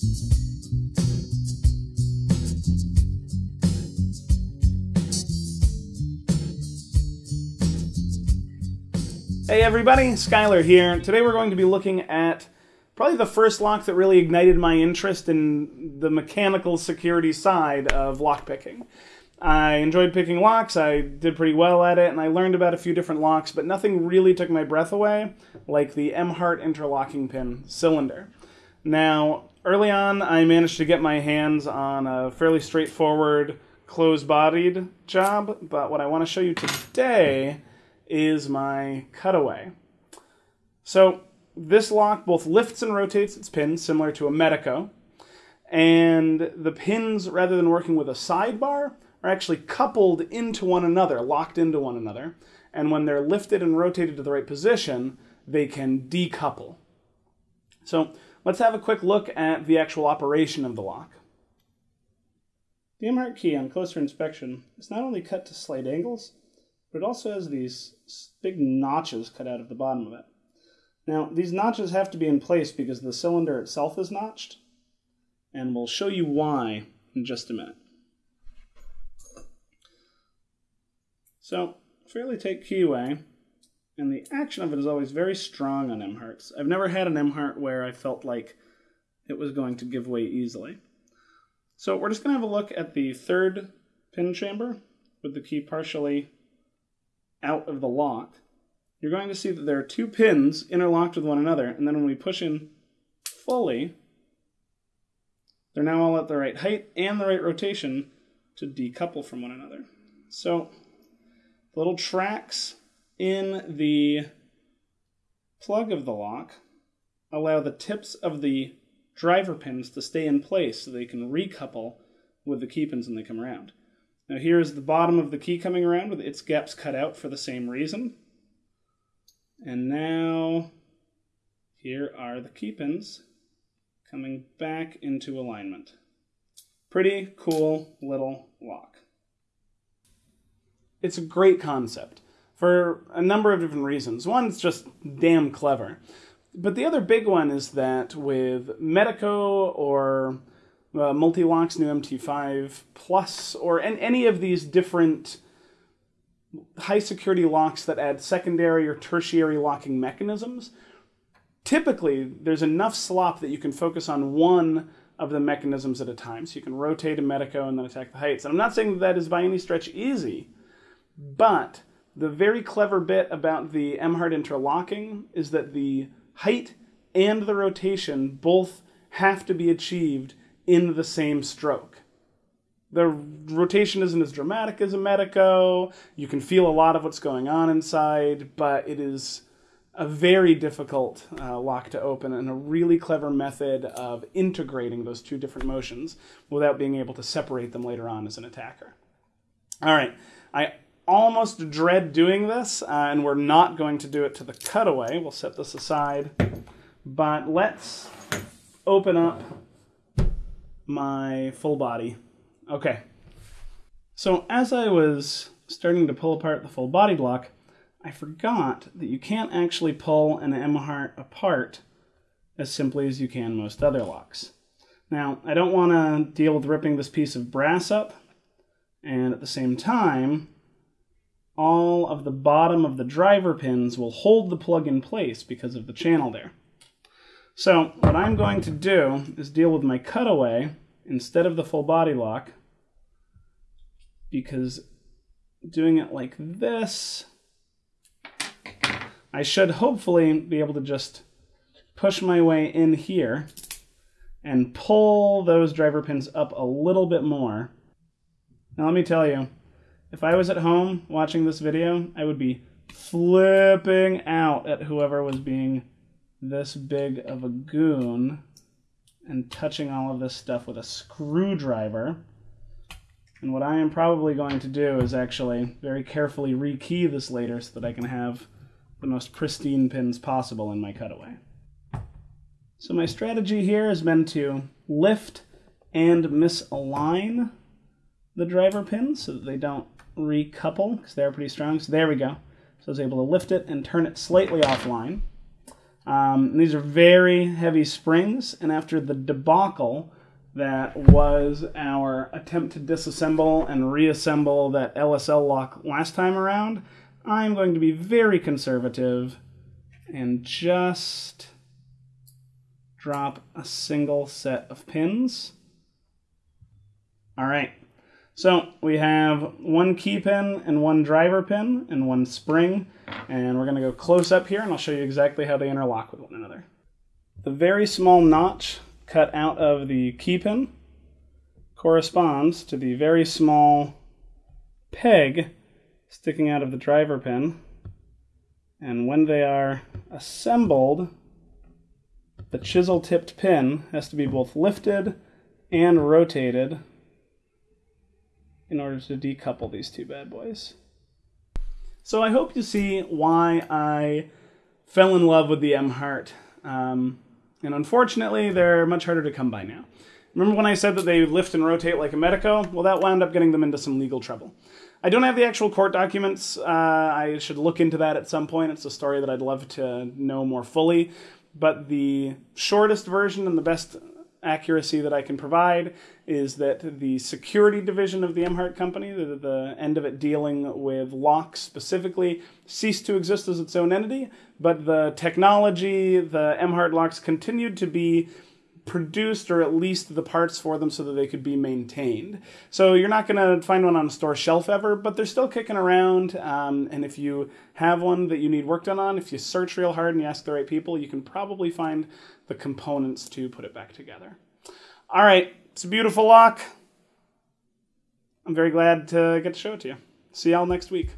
Hey everybody, Schuyler here. Today we're going to be looking at probably the first lock that really ignited my interest in the mechanical security side of lockpicking. I enjoyed picking locks, I did pretty well at it, and I learned about a few different locks, but nothing really took my breath away like the Emhart interlocking pin cylinder. Now, early on, I managed to get my hands on a fairly straightforward closed bodied job, but what I want to show you today is my cutaway. So this lock both lifts and rotates its pins, similar to a Medeco. And the pins, rather than working with a sidebar, are actually coupled into one another, locked into one another. And when they're lifted and rotated to the right position, they can decouple. So let's have a quick look at the actual operation of the lock. The Emhart key on closer inspection is not only cut to slight angles, but it also has these big notches cut out of the bottom of it. Now, these notches have to be in place because the cylinder itself is notched, and we'll show you why in just a minute. So, fairly take key away, and the action of it is always very strong on Emharts. I've never had an Emhart where I felt like it was going to give way easily. So we're just going to have a look at the third pin chamber with the key partially out of the lock, you're going to see that there are two pins interlocked with one another, and then when we push in fully, they're now all at the right height and the right rotation to decouple from one another. So, little tracks in the plug of the lock allow the tips of the driver pins to stay in place so they can recouple with the key pins when they come around. Now here's the bottom of the key coming around with its gaps cut out for the same reason. And now here are the key pins coming back into alignment. Pretty cool little lock. It's a great concept for a number of different reasons. One, it's just damn clever. But the other big one is that with Medeco or uh, Mul-T-Lock's new MT5 Plus, or an, any of these different high security locks that add secondary or tertiary locking mechanisms, typically there's enough slop that you can focus on one of the mechanisms at a time. So you can rotate a Medeco and then attack the heights. And I'm not saying that, that is by any stretch easy, but the very clever bit about the Emhart interlocking is that the height and the rotation both have to be achieved in the same stroke. The rotation isn't as dramatic as a Medeco. You can feel a lot of what's going on inside, but it is a very difficult uh, lock to open and a really clever method of integrating those two different motions without being able to separate them later on as an attacker. All right, I almost dread doing this, uh, and we're not going to do it to the cutaway. We'll set this aside, but let's open up my full body. Okay. So as I was starting to pull apart the full body block, I forgot that you can't actually pull an Emhart apart as simply as you can most other locks. Now, I don't want to deal with ripping this piece of brass up, and at the same time, all of the bottom of the driver pins will hold the plug in place because of the channel there. So what I'm going to do is deal with my cutaway instead of the full body lock because doing it like this, I should hopefully be able to just push my way in here and pull those driver pins up a little bit more. Now let me tell you, if I was at home watching this video, I would be flipping out at whoever was being this big of a goon and touching all of this stuff with a screwdriver. And what I am probably going to do is actually very carefully rekey this later so that I can have the most pristine pins possible in my cutaway. So my strategy here has been to lift and misalign the driver pins so that they don't recouple because they're pretty strong. So there we go. So I was able to lift it and turn it slightly offline. Um, these are very heavy springs, and after the debacle that was our attempt to disassemble and reassemble that LSL lock last time around, I'm going to be very conservative and just drop a single set of pins. All right, so we have one key pin and one driver pin and one spring, and we're gonna go close up here and I'll show you exactly how they interlock with one another. The very small notch cut out of the key pin corresponds to the very small peg sticking out of the driver pin. And when they are assembled, the chisel tipped pin has to be both lifted and rotated in order to decouple these two bad boys. So I hope you see why I fell in love with the Emhart. Um, and unfortunately, they're much harder to come by now. Remember when I said that they lift and rotate like a Medeco? Well, that wound up getting them into some legal trouble. I don't have the actual court documents. Uh, I should look into that at some point. It's a story that I'd love to know more fully. But the shortest version and the best accuracy that I can provide is that the security division of the Emhart company, the, the end of it dealing with locks specifically, ceased to exist as its own entity, but the technology, the Emhart locks continued to be produced or at least the parts for them so that they could be maintained. So you're not going to find one on a store shelf ever, but they're still kicking around. Um, and if you have one that you need work done on, if you search real hard and you ask the right people, you can probably find the components to put it back together. All right, it's a beautiful lock. I'm very glad to get to show it to you. See y'all next week.